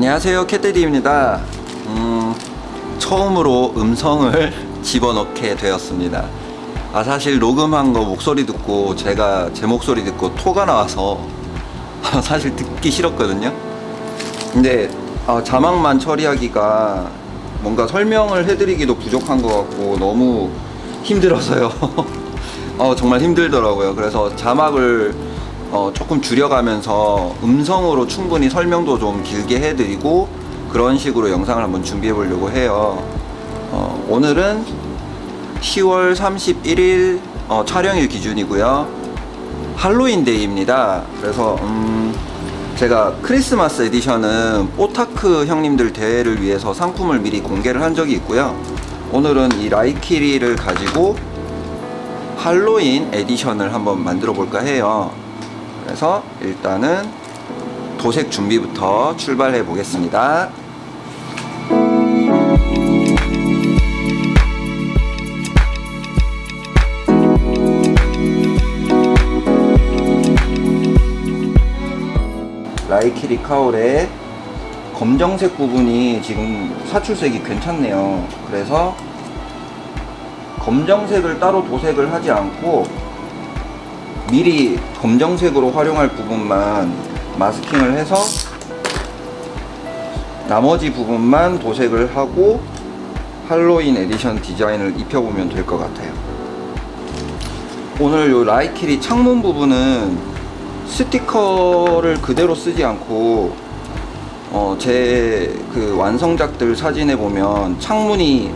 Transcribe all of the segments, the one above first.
안녕하세요 캣데디입니다. 음, 처음으로 음성을 집어넣게 되었습니다. 아 사실 녹음한 거 목소리 듣고 제가 제 목소리 듣고 토가 나와서 사실 듣기 싫었거든요. 근데 아, 자막만 처리하기가 뭔가 설명을 해드리기도 부족한 것 같고 너무 힘들어서요. 어, 정말 힘들더라고요. 그래서 자막을 어, 조금 줄여가면서 음성으로 충분히 설명도 좀 길게 해드리고 그런 식으로 영상을 한번 준비해 보려고 해요. 어, 오늘은 10월 31일 어, 촬영일 기준이고요. 할로윈 데이입니다. 그래서 음, 제가 크리스마스 edition은 뽀타크 형님들 대회를 위해서 상품을 미리 공개를 한 적이 있고요. 오늘은 이 라이키리를 가지고 할로윈 edition을 한번 만들어 볼까 해요 그래서 일단은 도색 준비부터 출발해 보겠습니다. 라이키리 cowl의 검정색 부분이 지금 사출색이 괜찮네요. 그래서 검정색을 따로 도색을 하지 않고 미리 검정색으로 활용할 부분만 마스킹을 해서 나머지 부분만 도색을 하고 할로윈 에디션 디자인을 입혀보면 될 것 같아요. 오늘 요 라이키리 창문 부분은 스티커를 그대로 쓰지 않고 어, 제 그 완성작들 사진에 보면 창문이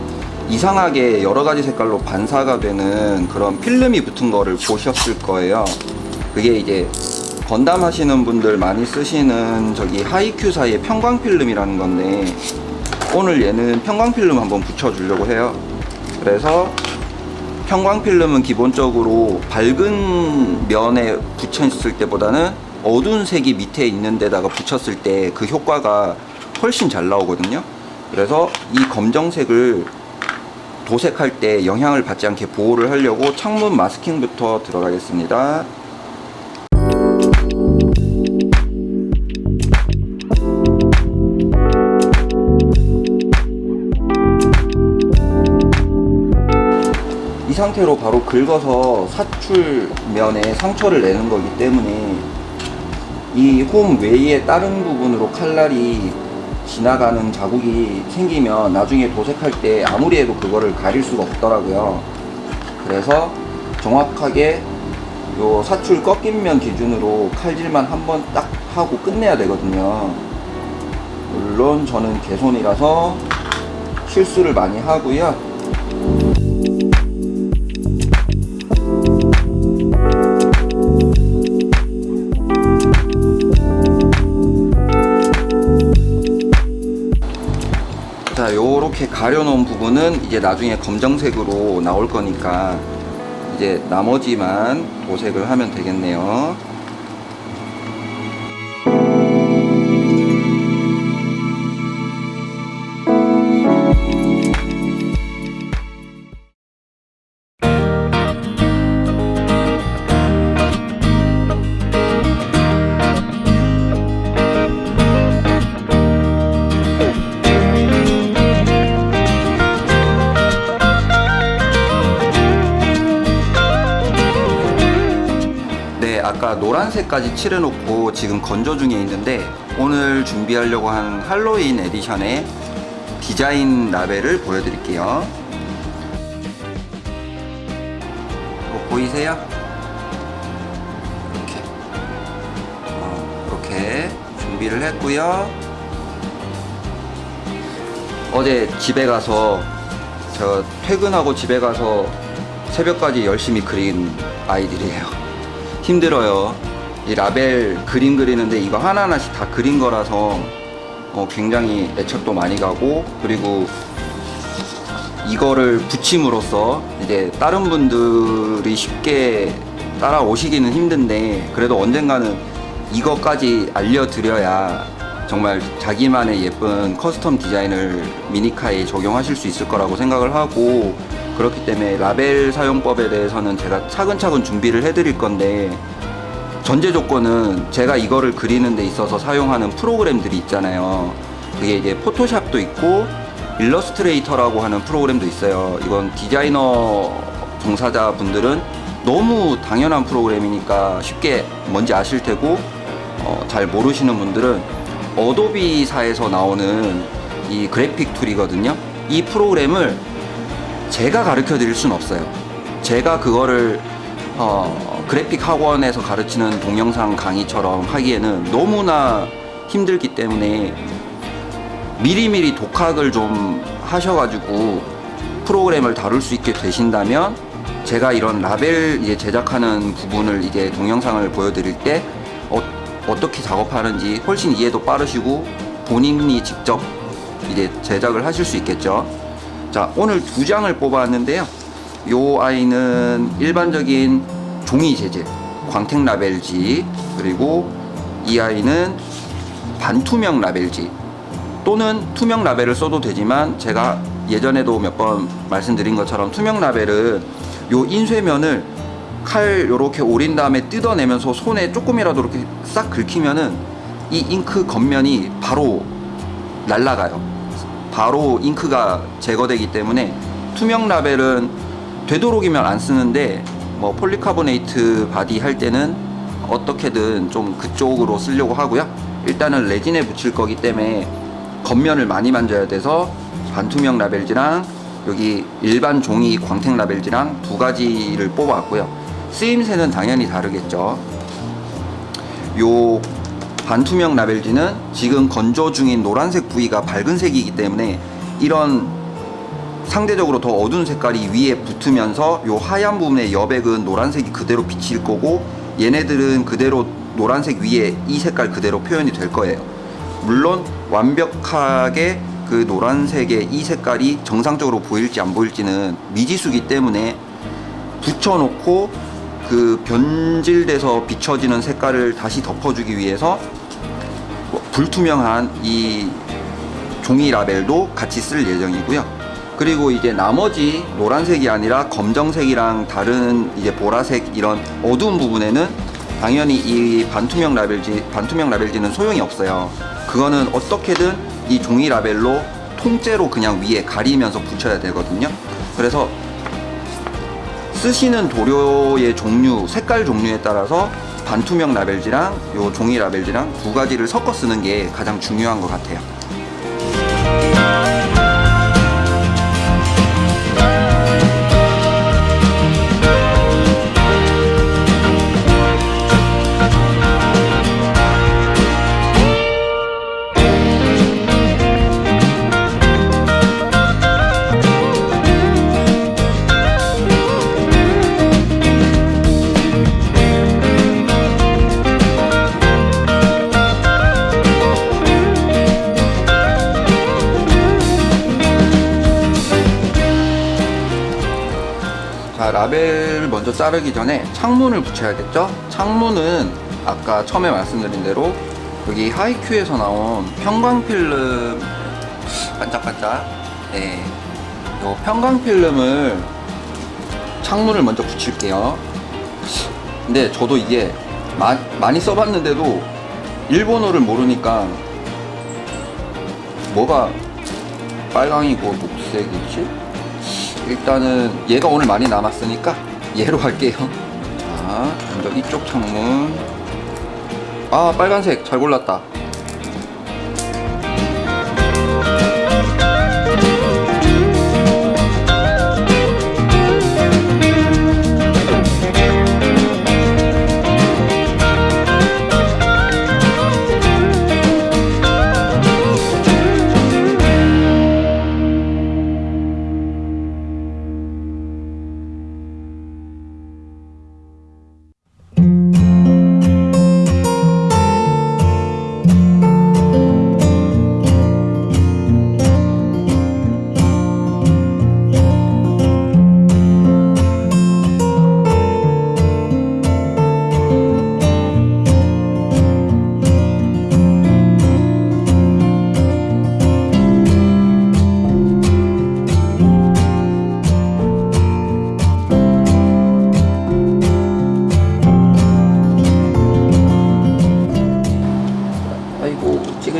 이상하게 여러 가지 색깔로 반사가 되는 그런 필름이 붙은 거를 보셨을 거예요. 그게 이제 건담 하시는 분들 많이 쓰시는 저기 하이큐사의 평광 필름이라는 건데 오늘 얘는 평광 필름 한번 붙여 주려고 해요. 그래서 평광 필름은 기본적으로 밝은 면에 붙였을 때보다는 어두운 색이 밑에 있는 데다가 붙였을 때 그 효과가 훨씬 잘 나오거든요. 그래서 이 검정색을 도색할 때 영향을 받지 않게 보호를 하려고 창문 마스킹부터 들어가겠습니다. 이 상태로 바로 긁어서 사출면에 상처를 내는 거기 때문에 이홈 외의 다른 부분으로 칼날이 지나가는 자국이 생기면 나중에 도색할 때 아무리 해도 그거를 가릴 수가 없더라고요. 그래서 정확하게 요 사출 꺾인 면 기준으로 칼질만 한 번 딱 하고 끝내야 되거든요. 물론 저는 개손이라서 실수를 많이 하고요 자 요렇게 가려놓은 부분은 이제 나중에 검정색으로 나올 거니까 이제 나머지만 도색을 하면 되겠네요 노란색까지 칠해놓고 지금 건조 중에 있는데 오늘 준비하려고 한 할로윈 edition의 디자인 라벨을 보여드릴게요. 이거 보이세요? 이렇게 어, 이렇게 준비를 했고요. 어제 집에 가서 저 퇴근하고 집에 가서 새벽까지 열심히 그린 아이들이에요. 힘들어요. 이 라벨 그림 그리는데 이거 하나하나씩 다 그린 거라서 어, 굉장히 애착도 많이 가고 그리고 이거를 붙임으로써 이제 다른 분들이 쉽게 따라오시기는 힘든데 그래도 언젠가는 이것까지 알려드려야 정말 자기만의 예쁜 custom 디자인을 미니카에 적용하실 수 있을 거라고 생각을 하고 그렇기 때문에 라벨 사용법에 대해서는 제가 차근차근 준비를 해드릴 건데 전제 조건은 제가 이거를 그리는 데 있어서 사용하는 프로그램들이 있잖아요 그게 이제 포토샵도 있고 일러스트레이터라고 하는 프로그램도 있어요. 이건 디자이너 종사자 분들은 너무 당연한 프로그램이니까 쉽게 뭔지 아실 테고 어, 잘 모르시는 분들은 어도비사에서 나오는 이 그래픽 툴이거든요. 이 프로그램을 제가 가르쳐 드릴 수는 없어요. 제가 그거를 어, 그래픽 학원에서 가르치는 동영상 강의처럼 하기에는 너무나 힘들기 때문에 미리미리 독학을 좀 하셔가지고 프로그램을 다룰 수 있게 되신다면 제가 이런 라벨 이제 제작하는 부분을 이제 동영상을 보여드릴 때 어, 어떻게 작업하는지 훨씬 이해도 빠르시고 본인이 직접 이제 제작을 하실 수 있겠죠. 자, 오늘 두 장을 뽑아왔는데요. 요 아이는 일반적인 종이 재질, 광택 라벨지, 그리고 이 아이는 반투명 라벨지, 또는 투명 라벨을 써도 되지만 제가 예전에도 몇 번 말씀드린 것처럼 투명 라벨은 요 인쇄면을 칼 요렇게 오린 다음에 뜯어내면서 손에 조금이라도 이렇게 싹 긁히면은 이 잉크 겉면이 바로 날아가요. 바로 잉크가 제거되기 때문에 투명 라벨은 되도록이면 안 쓰는데 뭐 폴리카보네이트 body 할 때는 어떻게든 좀 그쪽으로 쓰려고 하고요. 일단은 레진에 붙일 거기 때문에 겉면을 많이 만져야 돼서 반투명 라벨지랑 여기 일반 종이 광택 라벨지랑 두 가지를 뽑아왔고요. 쓰임새는 당연히 다르겠죠. 요 반투명 라벨지는 지금 건조 중인 노란색 부위가 밝은 색이기 때문에 이런 상대적으로 더 어두운 색깔이 위에 붙으면서 요 하얀 부분의 여백은 노란색이 그대로 비칠 거고 얘네들은 그대로 노란색 위에 이 색깔 그대로 표현이 될 거예요. 물론 완벽하게 그 노란색의 이 색깔이 정상적으로 보일지 안 보일지는 미지수기 때문에 붙여놓고 그 변질돼서 비춰지는 색깔을 다시 덮어주기 위해서 불투명한 이 종이 라벨도 같이 쓸 예정이고요. 그리고 이제 나머지 노란색이 아니라 검정색이랑 다른 이제 보라색 이런 어두운 부분에는 당연히 이 반투명 라벨지 반투명 라벨지는 소용이 없어요. 그거는 어떻게든 이 종이 라벨로 통째로 그냥 위에 가리면서 붙여야 되거든요. 그래서 쓰시는 도료의 종류, 색깔 종류에 따라서 반투명 라벨지랑 요 종이 라벨지랑 두 가지를 섞어 쓰는 게 가장 중요한 것 같아요. 먼저 자르기 전에 창문을 붙여야겠죠 창문은 아까 처음에 말씀드린 대로 여기 하이큐에서 나온 평광필름 반짝반짝 네. 요 평광필름을 창문을 먼저 붙일게요 근데 저도 이게 마, 많이 써봤는데도 일본어를 모르니까 뭐가 빨강이고 녹색이지? 일단은 얘가 오늘 많이 남았으니까 얘로 할게요. 자 먼저 이쪽 창문. 아 빨간색. 잘 골랐다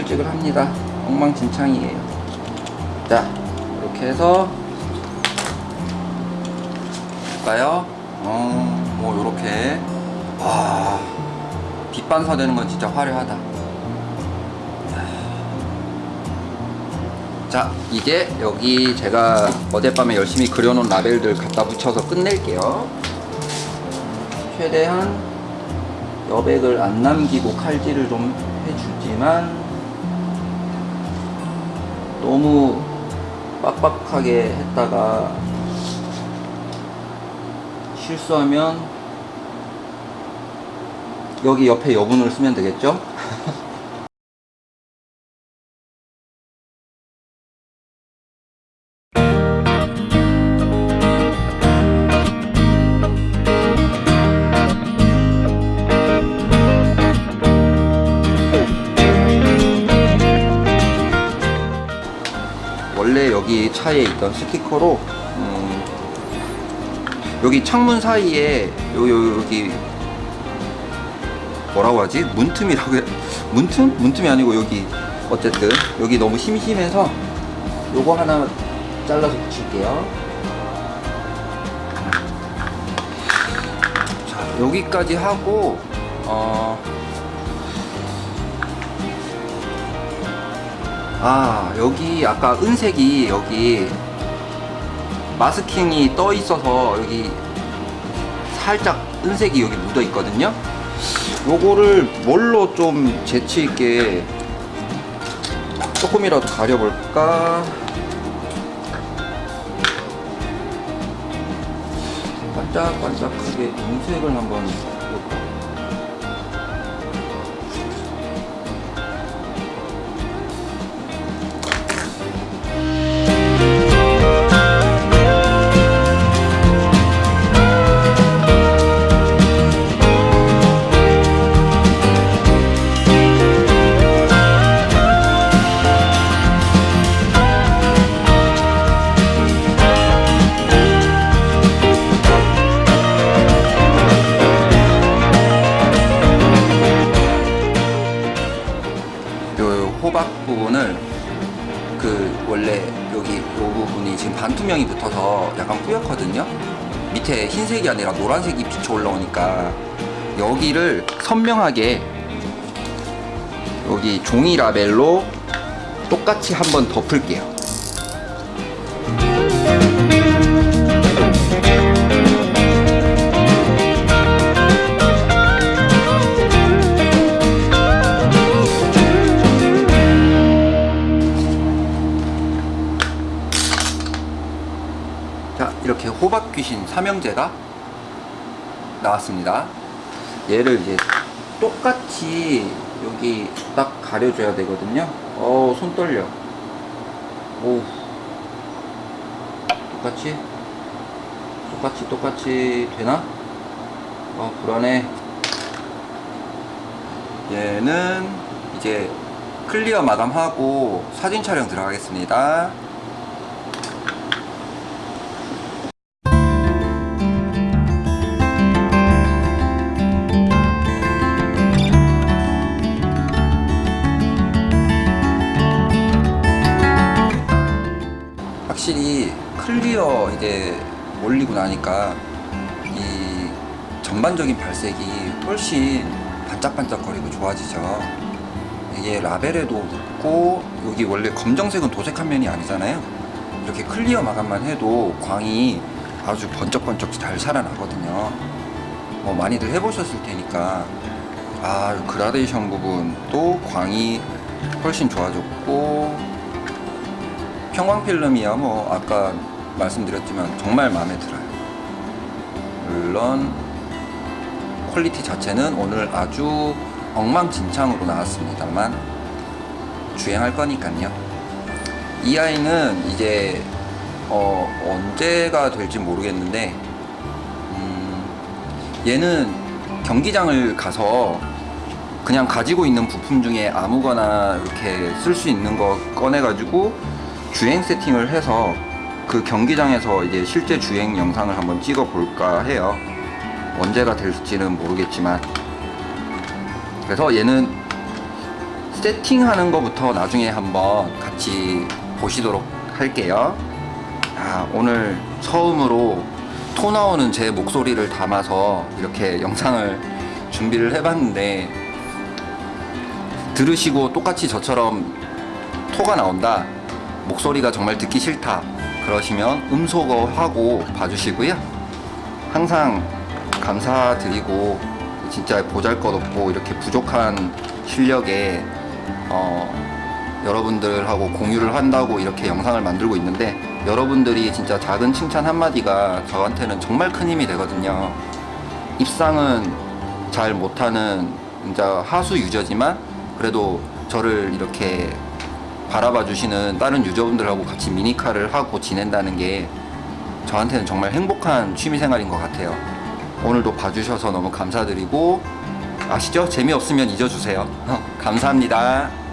찌글찌글합니다. 엉망진창이에요. 자 이렇게 해서 볼까요? 어, 뭐 요렇게. 와 빛반사 되는 건 진짜 화려하다. 자 이제 여기 제가 어젯밤에 열심히 그려놓은 라벨들 갖다 붙여서 끝낼게요. 최대한 여백을 안 남기고 칼질을 좀 해주지만 너무 빡빡하게 했다가 실수하면 여기 옆에 여분을 쓰면 되겠죠? 여기 차에 있던 스티커로 음, 여기 창문 사이에 요, 요, 여기 뭐라고 하지? 문틈이라고 해 문틈? 문틈이 아니고 여기 어쨌든 여기 너무 심심해서 요거 하나 잘라서 붙일게요 자 여기까지 하고 어 아 여기 아까 은색이 여기 마스킹이 떠 있어서 여기 살짝 은색이 여기 묻어 있거든요. 요거를 뭘로 좀 재치 있게 조금이라도 가려볼까? 반짝반짝하게 은색을 한번 호박 부분을 그 원래 여기 요 부분이 지금 반투명이 붙어서 약간 뿌옇거든요. 밑에 흰색이 아니라 노란색이 비쳐 올라오니까 여기를 선명하게 여기 종이 라벨로 똑같이 한번 덮을게요 호박 귀신 삼형제가 나왔습니다. 얘를 이제 똑같이 여기 딱 가려줘야 되거든요. 어 손 떨려. 오. 똑같이? 똑같이 똑같이 되나? 어 불안해. 얘는 이제 클리어 마감하고 사진 촬영 들어가겠습니다 나니까 이 전반적인 발색이 훨씬 반짝반짝거리고 좋아지죠. 이게 라벨에도 붙고 여기 원래 검정색은 도색한 면이 아니잖아요. 이렇게 clear 마감만 해도 광이 아주 번쩍번쩍 잘 살아나거든요. 뭐 많이들 해보셨을 테니까 아 그라데이션 부분도 광이 훨씬 좋아졌고 평광 필름이야 뭐 아까 말씀드렸지만 정말 마음에 들어요 물론 퀄리티 자체는 오늘 아주 엉망진창으로 나왔습니다만 주행할 거니까요. 이 아이는 이제 어, 언제가 될지 모르겠는데 음, 얘는 경기장을 가서 그냥 가지고 있는 부품 중에 아무거나 이렇게 쓸 수 있는 거 꺼내 가지고 주행 세팅을 해서 그 경기장에서 이제 실제 주행 영상을 한번 찍어 볼까 해요. 언제가 될지는 모르겠지만. 그래서 얘는 세팅하는 것부터 나중에 한번 같이 보시도록 할게요. 아, 오늘 처음으로 토 나오는 제 목소리를 담아서 이렇게 영상을 준비를 해봤는데 들으시고 똑같이 저처럼 토가 나온다. 목소리가 정말 듣기 싫다 그러시면 음소거 하고 봐주시고요. 항상 감사드리고 진짜 보잘것없고 이렇게 부족한 실력에 어, 여러분들하고 공유를 한다고 이렇게 영상을 만들고 있는데 여러분들이 진짜 작은 칭찬 한마디가 저한테는 정말 큰 힘이 되거든요. 입상은 잘 못하는 진짜 하수 유저지만 그래도 저를 이렇게 바라봐 주시는 다른 유저분들하고 같이 미니카를 하고 지낸다는 게 저한테는 정말 행복한 취미 생활인 것 같아요. 오늘도 봐주셔서 너무 감사드리고 아시죠? 재미없으면 잊어주세요. 감사합니다.